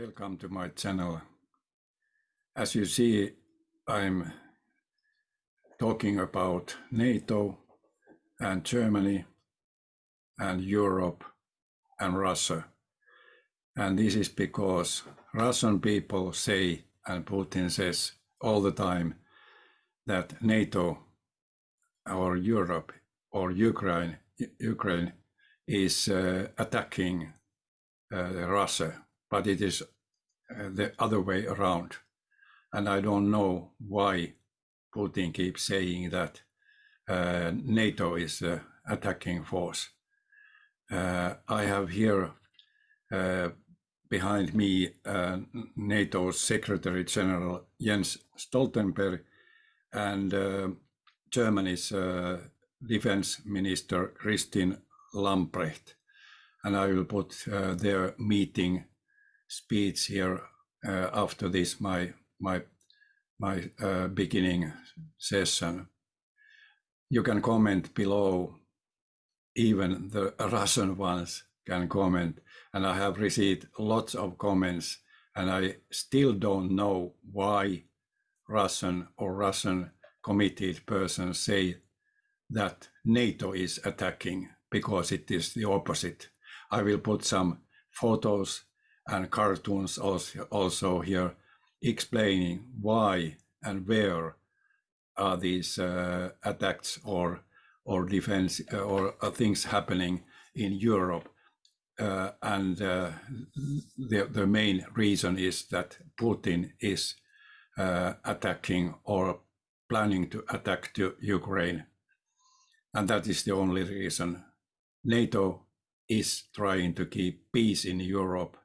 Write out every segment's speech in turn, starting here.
Welcome to my channel. As you see, I'm talking about NATO and Germany and Europe and Russia. And this is because Russian people say, and Putin says all the time, that NATO or Europe or Ukraine, Ukraine is uh, attacking uh, Russia, but it is uh, the other way around. And I don't know why Putin keeps saying that uh, NATO is the attacking force. Uh, I have here uh, behind me uh, NATO's Secretary General Jens Stoltenberg and uh, Germany's uh, Defense Minister Christine Lambrecht. And I will put uh, their meeting speech here uh, after this, my, my, my uh, beginning session. You can comment below, even the Russian ones can comment. And I have received lots of comments and I still don't know why Russian or Russian committed persons say that NATO is attacking because it is the opposite. I will put some photos and cartoons also, also here explaining why and where are these uh, attacks or or defense uh, or uh, things happening in Europe. Uh, and uh, the, the main reason is that Putin is uh, attacking or planning to attack to Ukraine. And that is the only reason. NATO is trying to keep peace in Europe.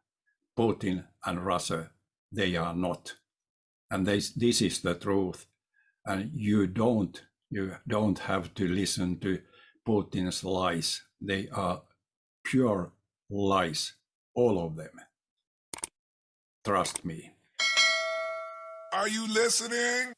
Putin and Russia, they are not. And this, this is the truth. And you don't, you don't have to listen to Putin's lies. They are pure lies, all of them. Trust me. Are you listening?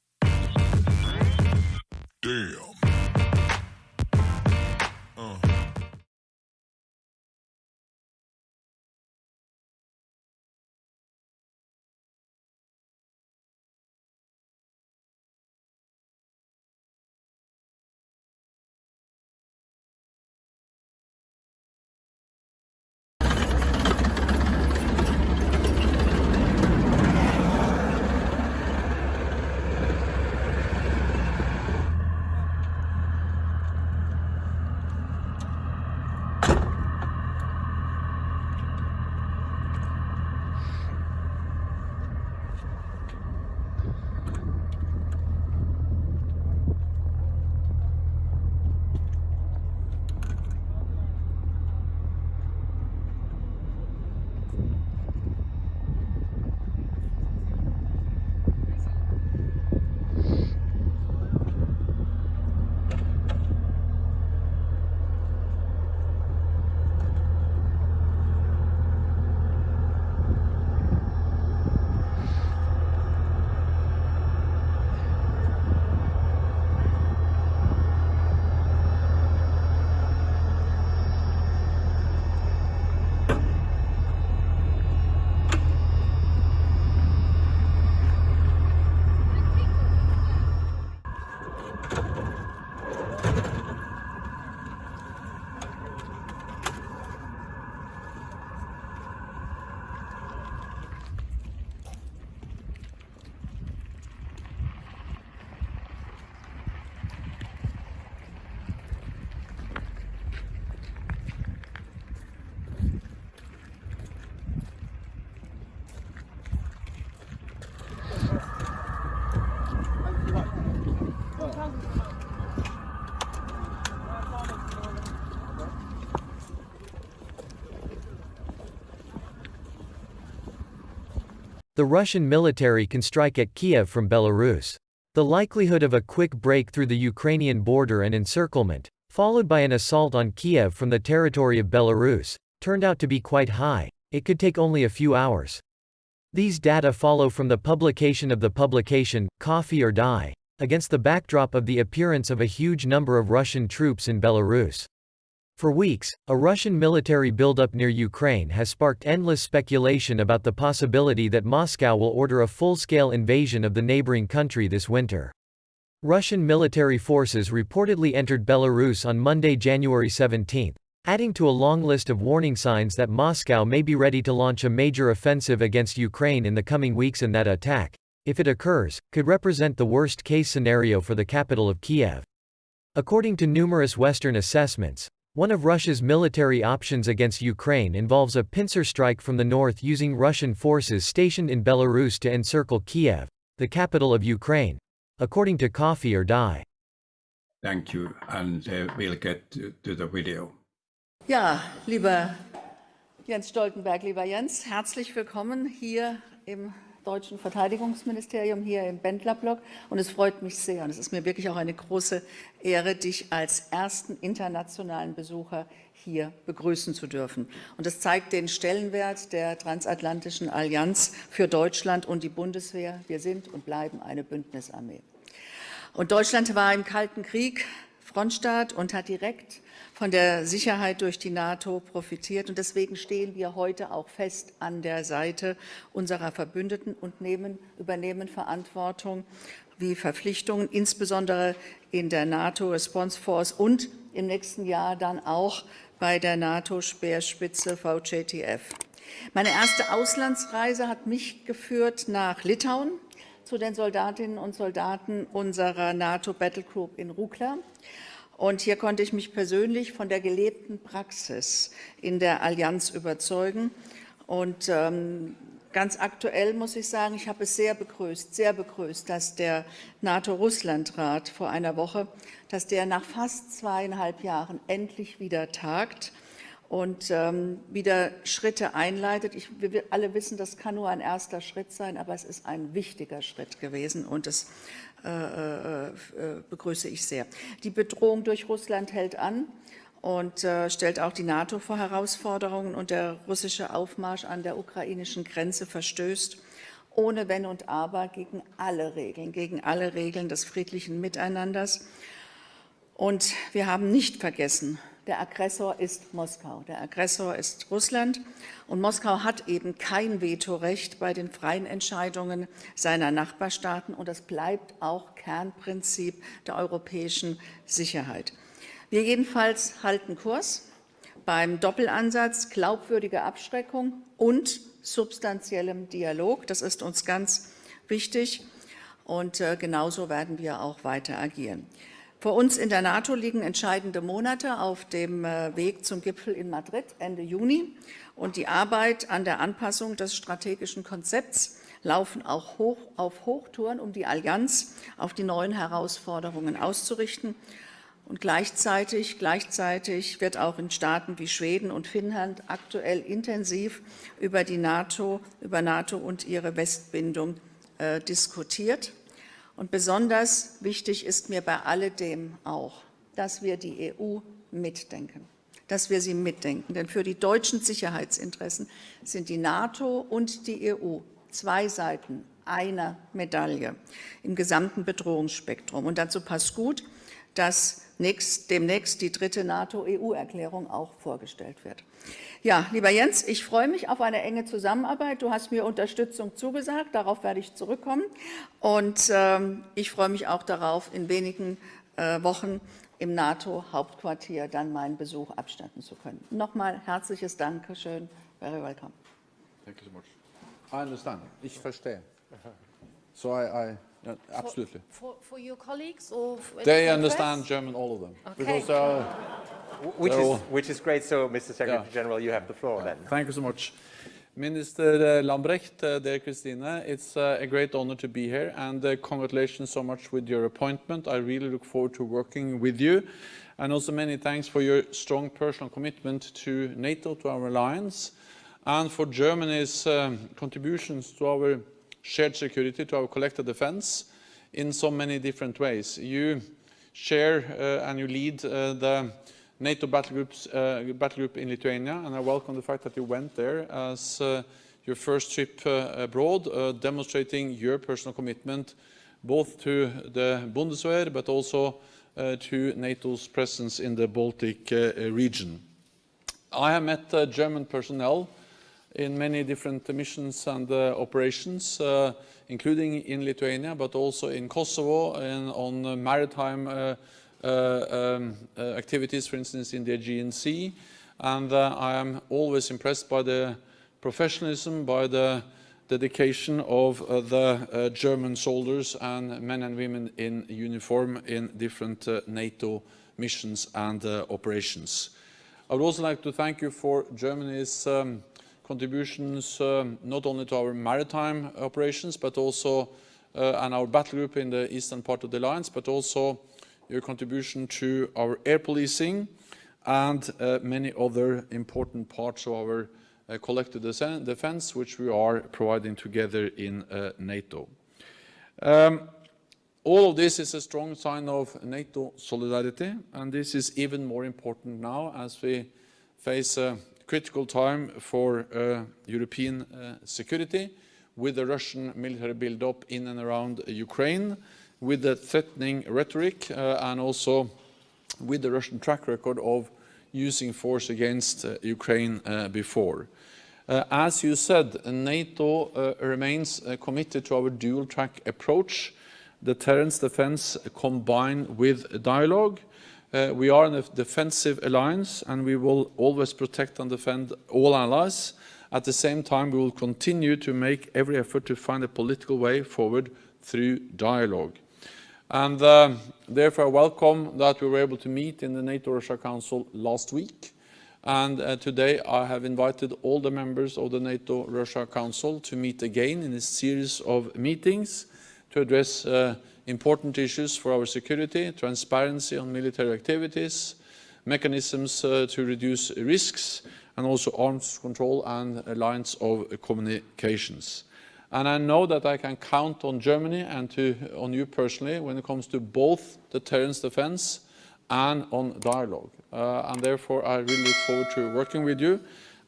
The Russian military can strike at Kiev from Belarus. The likelihood of a quick break through the Ukrainian border and encirclement, followed by an assault on Kiev from the territory of Belarus, turned out to be quite high. It could take only a few hours. These data follow from the publication of the publication, Coffee or Die, against the backdrop of the appearance of a huge number of Russian troops in Belarus. For weeks, a Russian military buildup near Ukraine has sparked endless speculation about the possibility that Moscow will order a full-scale invasion of the neighboring country this winter. Russian military forces reportedly entered Belarus on Monday, January 17, adding to a long list of warning signs that Moscow may be ready to launch a major offensive against Ukraine in the coming weeks and that attack, if it occurs, could represent the worst-case scenario for the capital of Kiev. According to numerous Western assessments, one of Russia's military options against Ukraine involves a pincer strike from the north using Russian forces stationed in Belarus to encircle Kiev, the capital of Ukraine. According to Coffee or Die. Thank you, and uh, we'll get to, to the video. Ja, lieber Jens Stoltenberg, lieber Jens, herzlich willkommen hier im deutschen Verteidigungsministerium, hier im Bendlerblock. Und es freut mich sehr und es ist mir wirklich auch eine große Ehre, dich als ersten internationalen Besucher hier begrüßen zu dürfen. Und das zeigt den Stellenwert der transatlantischen Allianz für Deutschland und die Bundeswehr. Wir sind und bleiben eine Bündnisarmee. Und Deutschland war im Kalten Krieg Frontstaat und hat direkt von der Sicherheit durch die NATO profitiert. Und deswegen stehen wir heute auch fest an der Seite unserer Verbündeten und nehmen, übernehmen Verantwortung wie Verpflichtungen, insbesondere in der NATO Response Force und im nächsten Jahr dann auch bei der NATO-Speerspitze VJTF. Meine erste Auslandsreise hat mich geführt nach Litauen zu den Soldatinnen und Soldaten unserer NATO Battle Group in Rukla. Und hier konnte ich mich persönlich von der gelebten Praxis in der Allianz überzeugen. Und ähm, ganz aktuell muss ich sagen, ich habe es sehr begrüßt, sehr begrüßt, dass der NATO-Russland-Rat vor einer Woche, dass der nach fast zweieinhalb Jahren endlich wieder tagt und ähm, wieder Schritte einleitet. Ich, wir alle wissen, das kann nur ein erster Schritt sein, aber es ist ein wichtiger Schritt gewesen und es äh, äh, begrüße ich sehr. Die Bedrohung durch Russland hält an und äh, stellt auch die NATO vor Herausforderungen und der russische Aufmarsch an der ukrainischen Grenze verstößt ohne Wenn und Aber gegen alle Regeln, gegen alle Regeln des friedlichen Miteinanders. Und wir haben nicht vergessen, der Aggressor ist Moskau, der Aggressor ist Russland und Moskau hat eben kein Vetorecht bei den freien Entscheidungen seiner Nachbarstaaten und das bleibt auch Kernprinzip der europäischen Sicherheit. Wir jedenfalls halten Kurs beim Doppelansatz glaubwürdige Abschreckung und substanziellem Dialog. Das ist uns ganz wichtig und äh, genauso werden wir auch weiter agieren. Vor uns in der NATO liegen entscheidende Monate auf dem äh, Weg zum Gipfel in Madrid Ende Juni. Und die Arbeit an der Anpassung des strategischen Konzepts laufen auch hoch auf Hochtouren, um die Allianz auf die neuen Herausforderungen auszurichten. Und gleichzeitig, gleichzeitig wird auch in Staaten wie Schweden und Finnland aktuell intensiv über die NATO, über NATO und ihre Westbindung äh, diskutiert. Und besonders wichtig ist mir bei alledem auch, dass wir die EU mitdenken, dass wir sie mitdenken. Denn für die deutschen Sicherheitsinteressen sind die NATO und die EU zwei Seiten einer Medaille im gesamten Bedrohungsspektrum. Und dazu passt gut, dass nächst, demnächst die dritte NATO-EU-Erklärung auch vorgestellt wird. Ja, lieber Jens, ich freue mich auf eine enge Zusammenarbeit. Du hast mir Unterstützung zugesagt, darauf werde ich zurückkommen. Und ähm, ich freue mich auch darauf, in wenigen äh, Wochen im NATO-Hauptquartier dann meinen Besuch abstatten zu können. Nochmal herzliches Dankeschön. Very welcome. Thank you so much. I understand. Ich verstehe. So I, I yeah, absolutely. For, for your colleagues or for They for understand press? German, all of them. Okay. Because they are, Which is, all- which is great. So, Mr. Secretary Yeah. General, you have the floor then. thank you so much. Minister uh, Lambrecht, uh, dear Christina, it's uh, a great honor to be here and uh, congratulations so much with your appointment. I really look forward to working with you and also many thanks for your strong personal commitment to NATO, to our alliance and for Germany's um, contributions to our shared security, to our collective defense in so many different ways. You share uh, and you lead uh, the NATO battle, groups, uh, battle group in Lithuania, and I welcome the fact that you went there as uh, your first trip uh, abroad, uh, demonstrating your personal commitment both to the Bundeswehr, but also to NATO's presence in the Baltic region. I have met German personnel in many different missions and uh, operations, uh, including in Lithuania, but also in Kosovo and on maritime uh, um, activities, for instance, in the Aegean Sea. And I am always impressed by the professionalism, by the dedication of uh, the uh, German soldiers and men and women in uniform in different uh, NATO missions and operations. I would also like to thank you for Germany's um, contributions um, not only to our maritime operations but also uh, and our battle group in the eastern part of the alliance, but also your contribution to our air policing and uh, many other important parts of our uh, collective defense, which we are providing together in uh, NATO. Um, all of this is a strong sign of NATO solidarity, and this is even more important now as we face a critical time for uh, European uh, security with the Russian military build-up in and around Ukraine, with the threatening rhetoric, uh, and also with the Russian track record of using force against uh, Ukraine uh, before. Uh, as you said, NATO remains committed to our dual-track approach, deterrence defense combined with dialogue. Uh, we are in a defensive alliance and we will always protect and defend all allies. At the same time, we will continue to make every effort to find a political way forward through dialogue. And um, therefore, I welcome that we were able to meet in the NATO-Russia Council last week. And uh, today I have invited all the members of the NATO-Russia Council to meet again in a series of meetings to address uh, important issues for our security, transparency on military activities, mechanisms uh, to reduce risks, and also arms control and alliance of communications. And I know that I can count on Germany and to, on you personally when it comes to both deterrence defense and on dialogue. Uh, and therefore, I really look forward to working with you.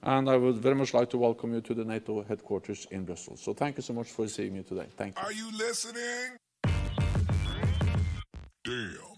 And I would very much like to welcome you to the NATO headquarters in Brussels. So thank you so much for seeing me today. Thank you. Are you listening? Damn.